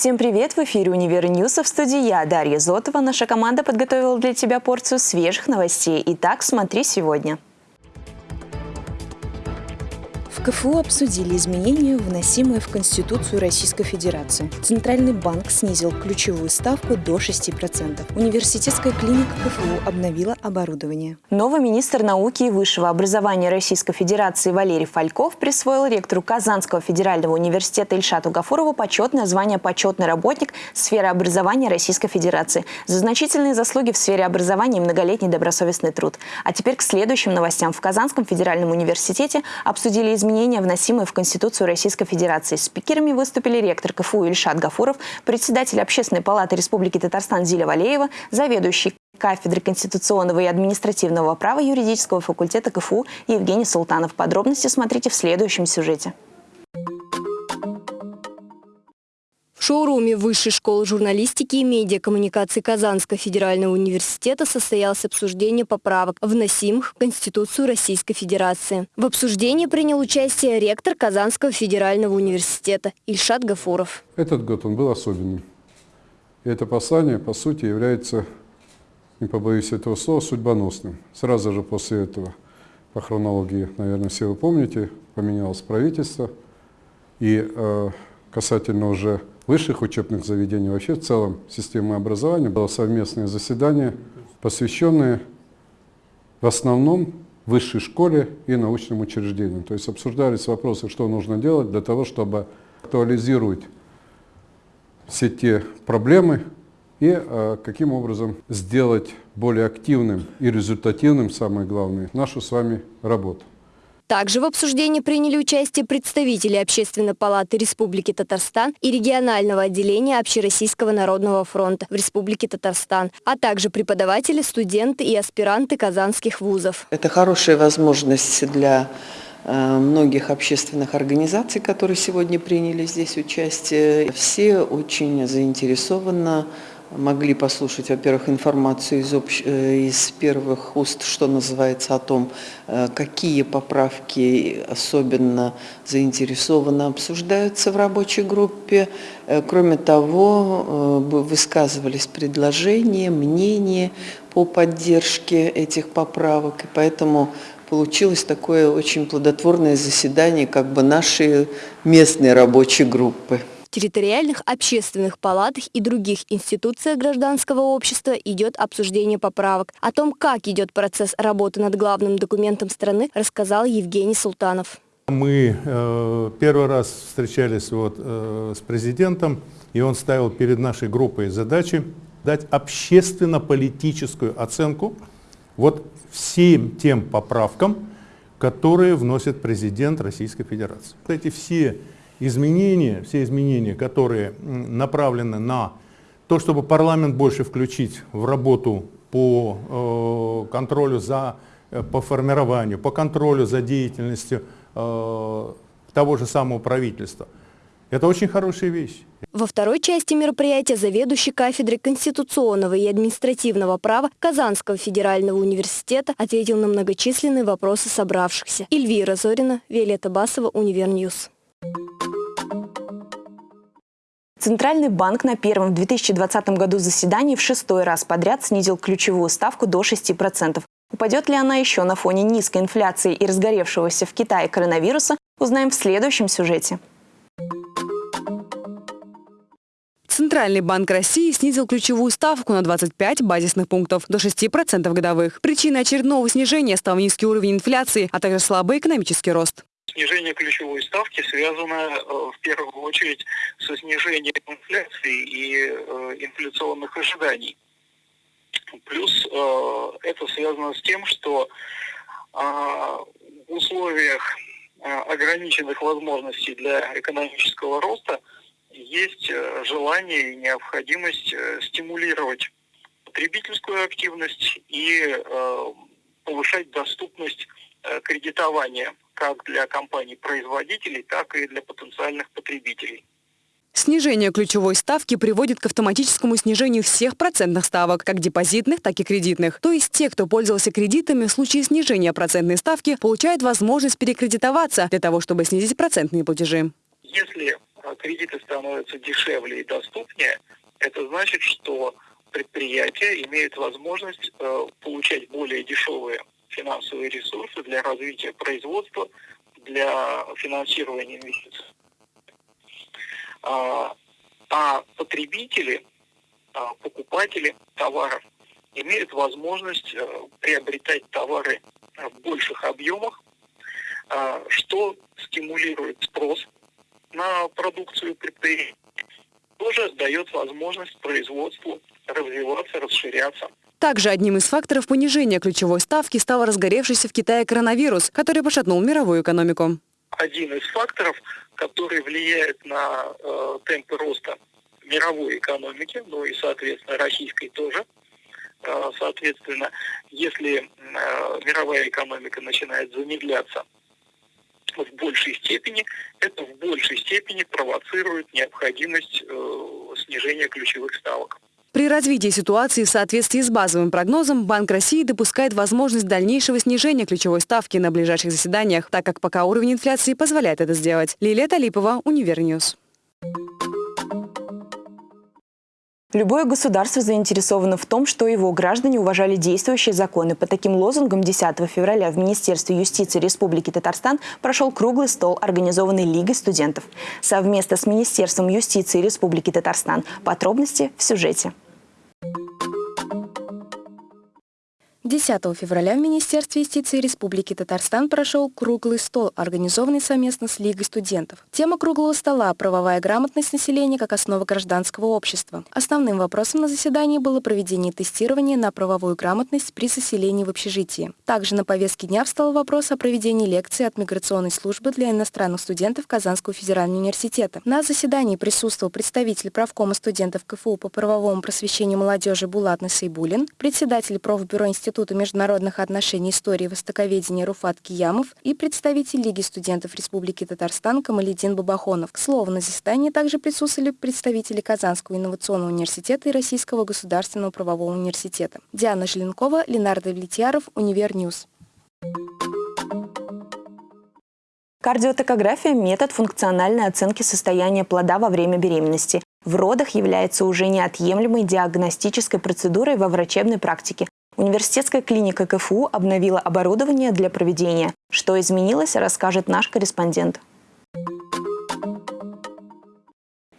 Всем привет! В эфире «Univer News», в студии я, Дарья Зотова. Наша команда подготовила для тебя порцию свежих новостей. Итак, смотри сегодня. КФУ обсудили изменения, вносимые в Конституцию Российской Федерации. Центральный банк снизил ключевую ставку до 6%. Университетская клиника КФУ обновила оборудование. Новый министр науки и высшего образования Российской Федерации Валерий Фальков присвоил ректору Казанского федерального университета Ильшату Гафурову почетное звание «Почетный работник сферы образования Российской Федерации» за значительные заслуги в сфере образования и многолетний добросовестный труд. А теперь к следующим новостям. В Казанском федеральном университете обсудили изменения изменения, вносимые в Конституцию Российской Федерации. Спикерами выступили ректор КФУ Ильшат Гафуров, председатель Общественной палаты Республики Татарстан Зиля Валеева, заведующий кафедры конституционного и административного права юридического факультета КФУ Евгений Султанов. Подробности смотрите в следующем сюжете. Шоуруме Высшей школы журналистики и медиакоммуникации Казанского федерального университета состоялось обсуждение поправок, вносимых в Конституцию Российской Федерации. В обсуждении принял участие ректор Казанского федерального университета Ильшат Гафуров. Этот год он был особенным. И это послание, по сути, является, не побоюсь этого слова, судьбоносным. Сразу же после этого, по хронологии, наверное, все вы помните, поменялось правительство. И э, касательно уже высших учебных заведений, вообще в целом системы образования, было совместное заседание, посвященное в основном высшей школе и научным учреждениям. То есть обсуждались вопросы, что нужно делать для того, чтобы актуализировать все те проблемы и э, каким образом сделать более активным и результативным, самое главное, нашу с вами работу. Также в обсуждении приняли участие представители Общественной палаты Республики Татарстан и регионального отделения Общероссийского народного фронта в Республике Татарстан, а также преподаватели, студенты и аспиранты казанских вузов. Это хорошая возможность для э, многих общественных организаций, которые сегодня приняли здесь участие. Все очень заинтересованно могли послушать, во-первых, информацию из, общ... Э, из первых уст, что называется, о том, э, какие поправки особенно заинтересованно обсуждаются в рабочей группе. Э, кроме того, высказывались предложения, мнения по поддержке этих поправок, и поэтому получилось такое очень плодотворное заседание как бы нашей местной рабочей группы территориальных общественных палатах и других институциях гражданского общества идет обсуждение поправок. О том, как идет процесс работы над главным документом страны, рассказал Евгений Султанов. Мы э, первый раз встречались вот, э, с президентом, и он ставил перед нашей группой задачи дать общественно-политическую оценку вот всем тем поправкам, которые вносит президент Российской Федерации. Эти все изменения, все изменения, которые направлены на то, чтобы парламент больше включить в работу по э, контролю за, э, по формированию, по контролю за деятельностью э, того же самого правительства. Это очень хорошая вещь. Во второй части мероприятия заведующий кафедрой конституционного и административного права Казанского федерального университета ответил на многочисленные вопросы собравшихся. Эльвира Зорина, Виолетта Басова, Univer News. Центральный банк на первом в 2020 году заседании в шестой раз подряд снизил ключевую ставку до 6%. Упадет ли она еще на фоне низкой инфляции и разгоревшегося в Китае коронавируса, узнаем в следующем сюжете. Центральный банк России снизил ключевую ставку на 25 базисных пунктов до 6% годовых. Причиной очередного снижения стал низкий уровень инфляции, а также слабый экономический рост. Снижение ключевой ставки связано э, в первую очередь со снижением инфляции и э, инфляционных ожиданий. Плюс э, это связано с тем, что в условиях ограниченных возможностей для экономического роста есть желание и необходимость стимулировать потребительскую активность и повышать доступность кредитования как для компаний-производителей, так и для потенциальных потребителей. Снижение ключевой ставки приводит к автоматическому снижению всех процентных ставок, как депозитных, так и кредитных. То есть те, кто пользовался кредитами, в случае снижения процентной ставки, получают возможность перекредитоваться для того, чтобы снизить процентные платежи. Если кредиты становятся дешевле и доступнее, это значит, что предприятия имеют возможность э, получать более дешевые финансовые ресурсы для развития производства, для финансирования инвестиций. А, а потребители, а, покупатели товаров имеют возможность э, приобретать товары в больших объемах, а, что стимулирует спрос на продукцию предприятий, тоже дает возможность производству развиваться, расширяться. Также одним из факторов понижения ключевой ставки стал разгоревшийся в Китае коронавирус, который пошатнул мировую экономику. Один из факторов, который влияет на э, темпы роста мировой экономики, ну и, соответственно, российской тоже. Э, соответственно, если э, мировая экономика начинает замедляться в большей степени, это в большей степени провоцирует необходимость э, снижения ключевых ставок. При развитии ситуации в соответствии с базовым прогнозом Банк России допускает возможность дальнейшего снижения ключевой ставки на ближайших заседаниях, так как пока уровень инфляции позволяет это сделать. Лилия Талипова, Univer News. Любое государство заинтересовано в том, что его граждане уважали действующие законы. По таким лозунгам 10 февраля в Министерстве юстиции Республики Татарстан прошел круглый стол, организованный Лигой студентов. Совместно с Министерством юстиции Республики Татарстан. Подробности в сюжете. 10 февраля в Министерстве юстиции Республики Татарстан прошел круглый стол, организованный совместно с Лигой студентов. Тема круглого стола – правовая грамотность населения как основа гражданского общества. Основным вопросом на заседании было проведение тестирования на правовую грамотность при заселении в общежитии. Также на повестке дня встал вопрос о проведении лекции от миграционной службы для иностранных студентов Казанского федерального университета. На заседании присутствовал представитель правкома студентов КФУ по правовому просвещению молодежи Булат Насайбулин, председатель профбюро Института Института международных отношений истории и востоковедения Руфат Киямов и представитель Лиги студентов Республики Татарстан Камалидин Бабахонов. К слову, на заседании также присутствовали представители Казанского инновационного университета и Российского государственного правового университета. Диана Желенкова, Ленар Давлетьяров, Univer News. Кардиотокография – метод функциональной оценки состояния плода во время беременности. В родах является уже неотъемлемой диагностической процедурой во врачебной практике, Университетская клиника КФУ обновила оборудование для проведения. Что изменилось, расскажет наш корреспондент.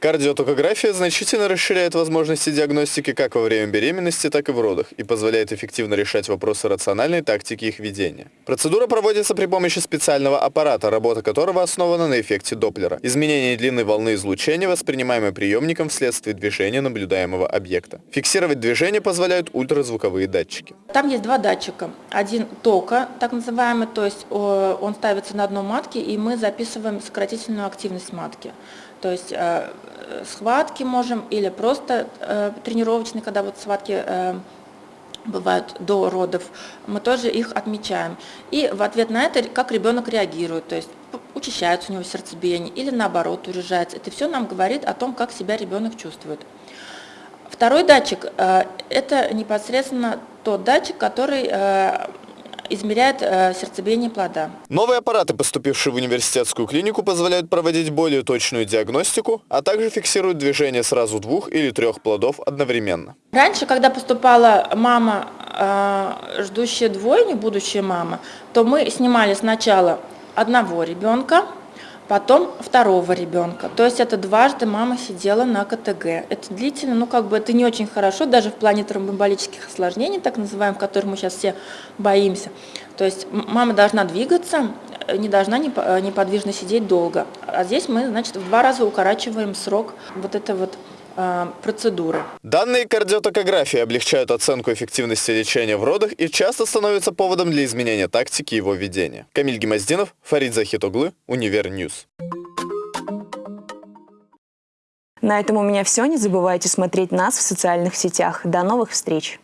Кардиотокография значительно расширяет возможности диагностики как во время беременности, так и в родах и позволяет эффективно решать вопросы рациональной тактики их ведения. Процедура проводится при помощи специального аппарата, работа которого основана на эффекте Доплера. Изменение длины волны излучения, воспринимаемое приемником вследствие движения наблюдаемого объекта. Фиксировать движение позволяют ультразвуковые датчики. Там есть два датчика. Один тока, так называемый, то есть он ставится на дно матки, и мы записываем сократительную активность матки. То есть э, схватки можем или просто э, тренировочные, когда вот схватки э, бывают до родов, мы тоже их отмечаем. И в ответ на это, как ребенок реагирует, то есть учащается у него сердцебиение или наоборот урежается. Это все нам говорит о том, как себя ребенок чувствует. Второй датчик это непосредственно тот датчик, который измеряет э, сердцебиение плода. Новые аппараты, поступившие в университетскую клинику, позволяют проводить более точную диагностику, а также фиксируют движение сразу двух или трех плодов одновременно. Раньше, когда поступала мама, э, ждущая двойни, будущая мама, то мы снимали сначала одного ребенка, потом второго ребенка. То есть это дважды мама сидела на КТГ. Это длительно, ну как бы это не очень хорошо, даже в плане тромбоэмболических осложнений, так называемых, которых мы сейчас все боимся. То есть мама должна двигаться, не должна неподвижно сидеть долго. А здесь мы, значит, в два раза укорачиваем срок вот это вот Э, процедуры. Данные кардиотокографии облегчают оценку эффективности лечения в родах и часто становятся поводом для изменения тактики его ведения. Камиль Гимаздинов, Фарид Захитоглы, Univer News. На этом у меня все. Не забывайте смотреть нас в социальных сетях. До новых встреч!